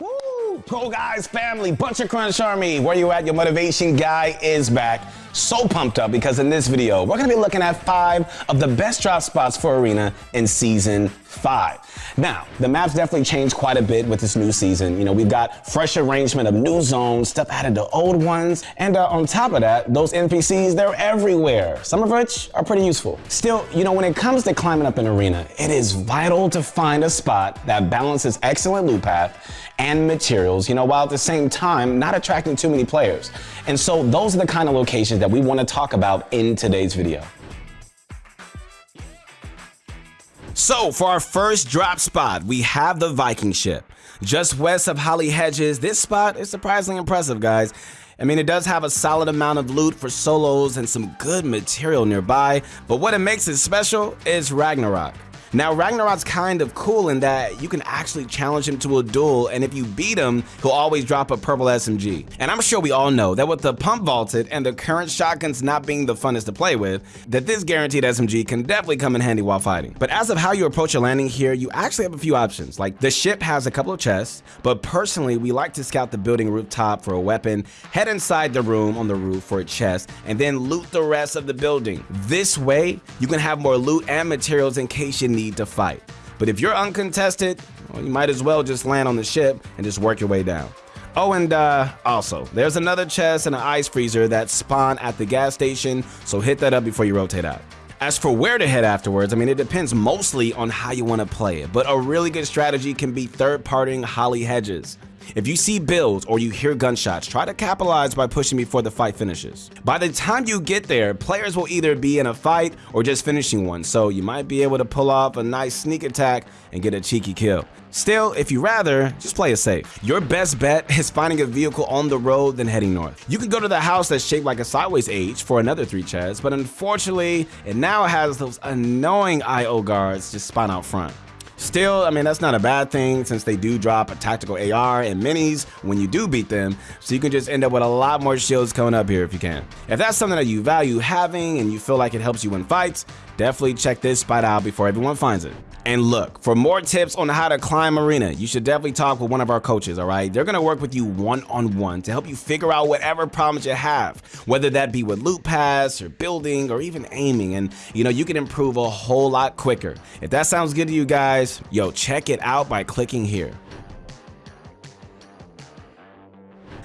Woo! ProGuides family, Butcher Crunch Army, where you at? Your motivation guy is back. So pumped up because in this video, we're gonna be looking at five of the best drop spots for Arena in season five. Now, the maps definitely changed quite a bit with this new season. You know, we've got fresh arrangement of new zones, stuff added to old ones, and uh, on top of that, those NPCs, they're everywhere, some of which are pretty useful. Still, you know, when it comes to climbing up an arena, it is vital to find a spot that balances excellent loot path and materials, you know, while at the same time not attracting too many players. And so those are the kind of locations that we want to talk about in today's video. So for our first drop spot, we have the Viking ship. Just west of Holly Hedges, this spot is surprisingly impressive, guys. I mean, it does have a solid amount of loot for solos and some good material nearby, but what it makes it special is Ragnarok. Now, Ragnarok's kind of cool in that you can actually challenge him to a duel, and if you beat him, he'll always drop a purple SMG. And I'm sure we all know that with the pump vaulted and the current shotguns not being the funnest to play with, that this guaranteed SMG can definitely come in handy while fighting. But as of how you approach your landing here, you actually have a few options. Like the ship has a couple of chests, but personally, we like to scout the building rooftop for a weapon, head inside the room on the roof for a chest, and then loot the rest of the building. This way, you can have more loot and materials in case you need need to fight. But if you're uncontested, well, you might as well just land on the ship and just work your way down. Oh, and uh, also, there's another chest and an ice freezer that spawn at the gas station, so hit that up before you rotate out. As for where to head afterwards, I mean, it depends mostly on how you want to play it, but a really good strategy can be third-partying Holly Hedges. If you see builds or you hear gunshots, try to capitalize by pushing before the fight finishes. By the time you get there, players will either be in a fight or just finishing one, so you might be able to pull off a nice sneak attack and get a cheeky kill. Still, if you rather, just play it safe. Your best bet is finding a vehicle on the road then heading north. You can go to the house that's shaped like a sideways H for another three chests, but unfortunately, it now has those annoying IO guards just spawn out front. Still, I mean, that's not a bad thing since they do drop a tactical AR and minis when you do beat them, so you can just end up with a lot more shields coming up here if you can. If that's something that you value having and you feel like it helps you win fights, definitely check this spot out before everyone finds it. And look, for more tips on how to climb arena, you should definitely talk with one of our coaches, all right? They're gonna work with you one-on-one -on -one to help you figure out whatever problems you have, whether that be with loot pass or building or even aiming. And you know, you can improve a whole lot quicker. If that sounds good to you guys, yo, check it out by clicking here.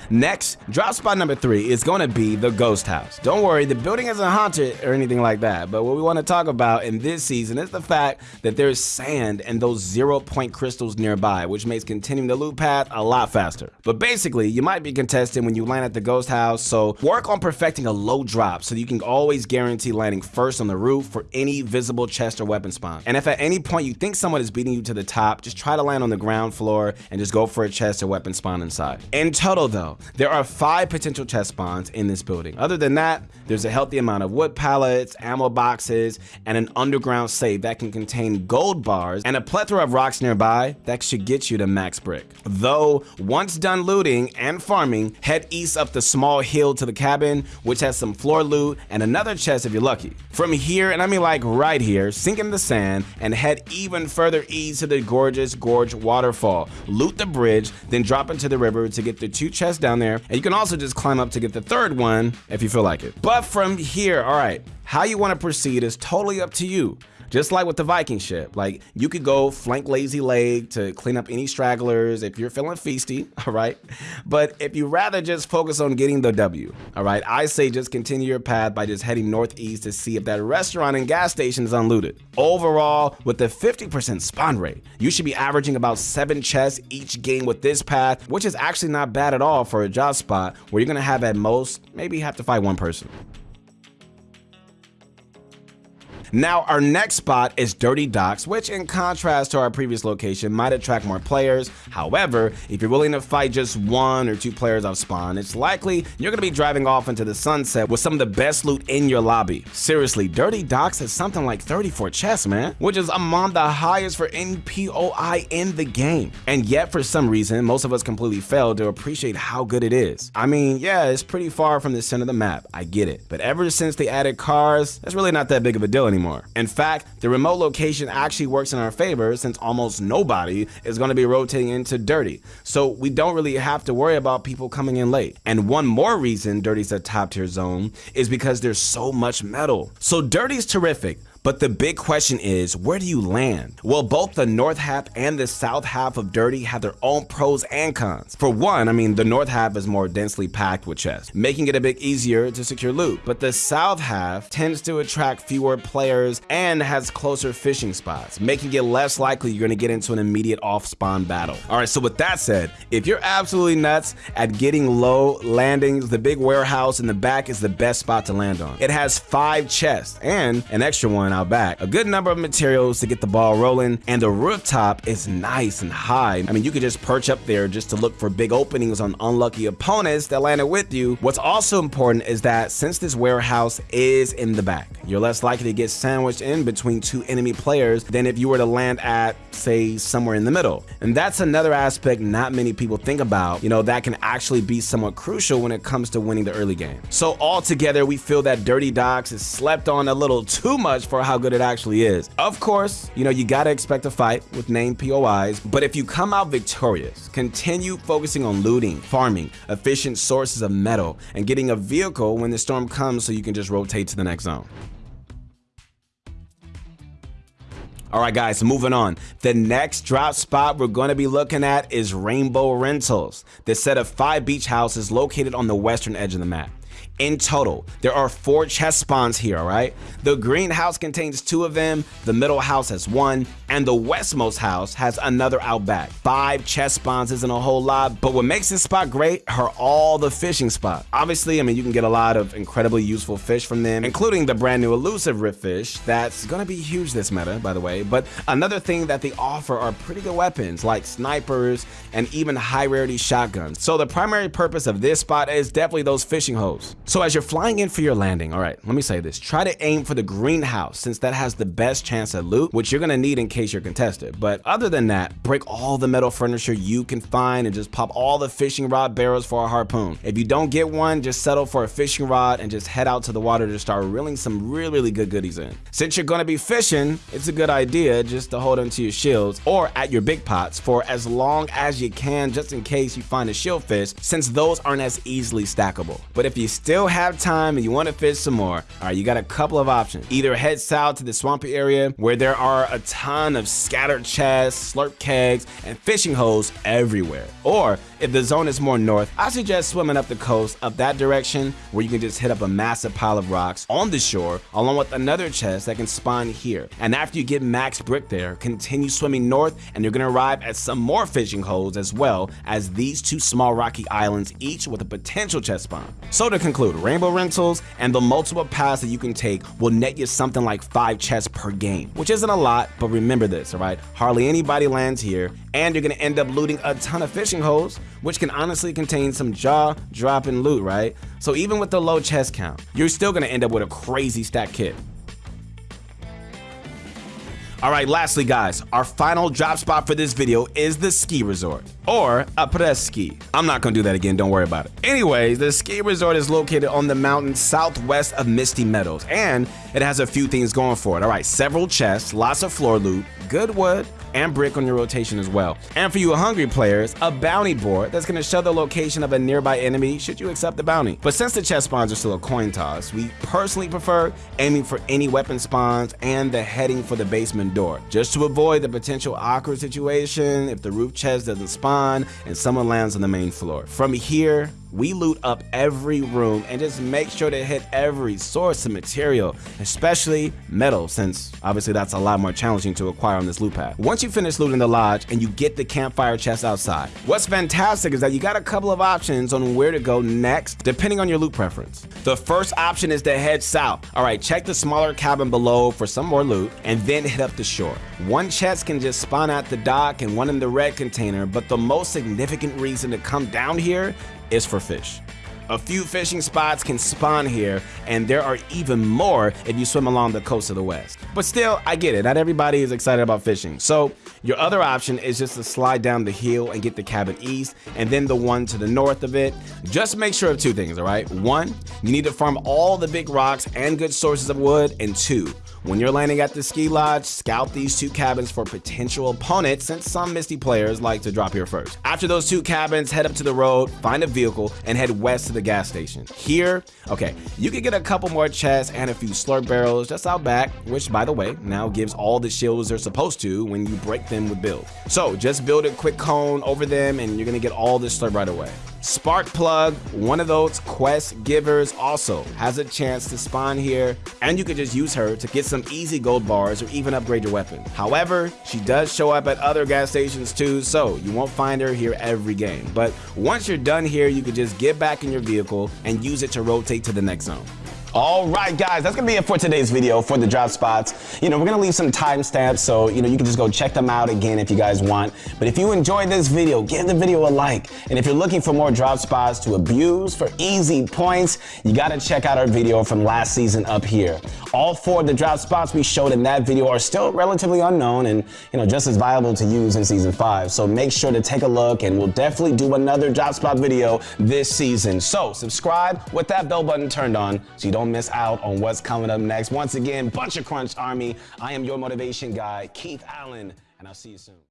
Next, drop spot number three is going to be the Ghost House. Don't worry, the building isn't haunted or anything like that, but what we want to talk about in this season is the fact that there's sand and those zero point crystals nearby, which makes continuing the loot path a lot faster. But basically, you might be contesting when you land at the Ghost House, so work on perfecting a low drop so you can always guarantee landing first on the roof for any visible chest or weapon spawn. And if at any point you think someone is beating you to the top, just try to land on the ground floor and just go for a chest or weapon spawn inside. In total though, there are five potential chest spawns in this building. Other than that, there's a healthy amount of wood pallets, ammo boxes, and an underground safe that can contain gold bars and a plethora of rocks nearby that should get you to max brick. Though, once done looting and farming, head east up the small hill to the cabin, which has some floor loot and another chest if you're lucky. From here, and I mean like right here, sink in the sand and head even further east to the gorgeous Gorge waterfall. Loot the bridge, then drop into the river to get the two chests down there, and you can also just climb up to get the third one if you feel like it. But from here, all right, how you want to proceed is totally up to you. Just like with the Viking ship, like you could go flank Lazy Lake to clean up any stragglers if you're feeling feisty, all right? But if you rather just focus on getting the W, all right, I say just continue your path by just heading northeast to see if that restaurant and gas station is unlooted. Overall, with the 50% spawn rate, you should be averaging about seven chests each game with this path, which is actually not bad at all for a job spot where you're gonna have at most, maybe have to fight one person. Now, our next spot is Dirty Docks, which in contrast to our previous location might attract more players. However, if you're willing to fight just one or two players off spawn, it's likely you're going to be driving off into the sunset with some of the best loot in your lobby. Seriously, Dirty Docks has something like 34 chests, man, which is among the highest for NPOI in the game. And yet, for some reason, most of us completely failed to appreciate how good it is. I mean, yeah, it's pretty far from the center of the map, I get it. But ever since they added cars, that's really not that big of a deal anymore anymore. In fact, the remote location actually works in our favor since almost nobody is going to be rotating into Dirty. So we don't really have to worry about people coming in late. And one more reason Dirty's a top tier zone is because there's so much metal. So Dirty's terrific, but the big question is, where do you land? Well, both the north half and the south half of Dirty have their own pros and cons. For one, I mean, the north half is more densely packed with chests, making it a bit easier to secure loot. But the south half tends to attract fewer players and has closer fishing spots, making it less likely you're gonna get into an immediate off-spawn battle. All right, so with that said, if you're absolutely nuts at getting low landings, the big warehouse in the back is the best spot to land on. It has five chests and an extra one back. A good number of materials to get the ball rolling, and the rooftop is nice and high. I mean, you could just perch up there just to look for big openings on unlucky opponents that landed with you. What's also important is that since this warehouse is in the back, you're less likely to get sandwiched in between two enemy players than if you were to land at, say, somewhere in the middle. And that's another aspect not many people think about, you know, that can actually be somewhat crucial when it comes to winning the early game. So altogether, we feel that Dirty Docks is slept on a little too much for how good it actually is. Of course, you know, you gotta expect a fight with named POIs, but if you come out victorious, continue focusing on looting, farming, efficient sources of metal, and getting a vehicle when the storm comes so you can just rotate to the next zone. All right, guys, moving on. The next drop spot we're going to be looking at is Rainbow Rentals, this set of five beach houses located on the western edge of the map. In total, there are four chest spawns here, all right? The greenhouse contains two of them, the middle house has one, and the westmost house has another out back. Five chest spawns isn't a whole lot, but what makes this spot great are all the fishing spots. Obviously, I mean, you can get a lot of incredibly useful fish from them, including the brand new elusive rip fish that's gonna be huge this meta, by the way. But another thing that they offer are pretty good weapons like snipers and even high rarity shotguns. So the primary purpose of this spot is definitely those fishing holes. So as you're flying in for your landing, all right, let me say this. Try to aim for the greenhouse since that has the best chance at loot, which you're gonna need in case you're contested. But other than that, break all the metal furniture you can find and just pop all the fishing rod barrels for a harpoon. If you don't get one, just settle for a fishing rod and just head out to the water to start reeling some really, really good goodies in. Since you're gonna be fishing, it's a good idea just to hold onto your shields or at your big pots for as long as you can just in case you find a shield fish since those aren't as easily stackable. But if you still still have time and you want to fish some more, all right, you got a couple of options. Either head south to the swampy area where there are a ton of scattered chests, slurp kegs, and fishing holes everywhere. Or if the zone is more north, I suggest swimming up the coast up that direction where you can just hit up a massive pile of rocks on the shore along with another chest that can spawn here. And after you get max brick there, continue swimming north and you're gonna arrive at some more fishing holes as well as these two small rocky islands each with a potential chest spawn. So to conclude, Rainbow Rentals and the multiple paths that you can take will net you something like 5 chests per game, which isn't a lot, but remember this, alright? Hardly anybody lands here and you're gonna end up looting a ton of fishing holes which can honestly contain some jaw-dropping loot, right? So even with the low chest count, you're still gonna end up with a crazy stack kit. All right, lastly, guys, our final drop spot for this video is the ski resort, or après-ski. I'm not gonna do that again, don't worry about it. Anyways, the ski resort is located on the mountain southwest of Misty Meadows, and it has a few things going for it. All right, several chests, lots of floor loot, good wood, and brick on your rotation as well. And for you hungry players, a bounty board that's going to show the location of a nearby enemy should you accept the bounty. But since the chest spawns are still a coin toss, we personally prefer aiming for any weapon spawns and the heading for the basement door, just to avoid the potential awkward situation if the roof chest doesn't spawn and someone lands on the main floor. From here, we loot up every room and just make sure to hit every source of material, especially metal, since obviously that's a lot more challenging to acquire on this loot path. Once you finish looting the lodge and you get the campfire chest outside, what's fantastic is that you got a couple of options on where to go next, depending on your loot preference. The first option is to head south. All right, check the smaller cabin below for some more loot and then hit up the shore. One chest can just spawn at the dock and one in the red container, but the most significant reason to come down here is for fish. A few fishing spots can spawn here, and there are even more if you swim along the coast of the west. But still, I get it, not everybody is excited about fishing. So your other option is just to slide down the hill and get the cabin east, and then the one to the north of it. Just make sure of two things, all right? One, you need to farm all the big rocks and good sources of wood, and two, When you're landing at the ski lodge, scout these two cabins for potential opponents since some Misty players like to drop here first. After those two cabins, head up to the road, find a vehicle, and head west to the gas station. Here, okay, you can get a couple more chests and a few slurp barrels just out back, which by the way, now gives all the shields they're supposed to when you break them with build. So just build a quick cone over them and you're gonna get all this slurp right away. Spark Plug, one of those quest givers, also has a chance to spawn here, and you can just use her to get some easy gold bars or even upgrade your weapon. However, she does show up at other gas stations too, so you won't find her here every game. But once you're done here, you can just get back in your vehicle and use it to rotate to the next zone. All right, guys, that's gonna be it for today's video for the drop spots. You know, we're gonna leave some timestamps, so you know you can just go check them out again if you guys want. But if you enjoyed this video, give the video a like. And if you're looking for more drop spots to abuse for easy points, you gotta check out our video from last season up here. All four of the drop spots we showed in that video are still relatively unknown and you know just as viable to use in season five. So make sure to take a look, and we'll definitely do another drop spot video this season. So subscribe with that bell button turned on so you don't miss out on what's coming up next. Once again, Bunch of Crunch Army. I am your motivation guy, Keith Allen, and I'll see you soon.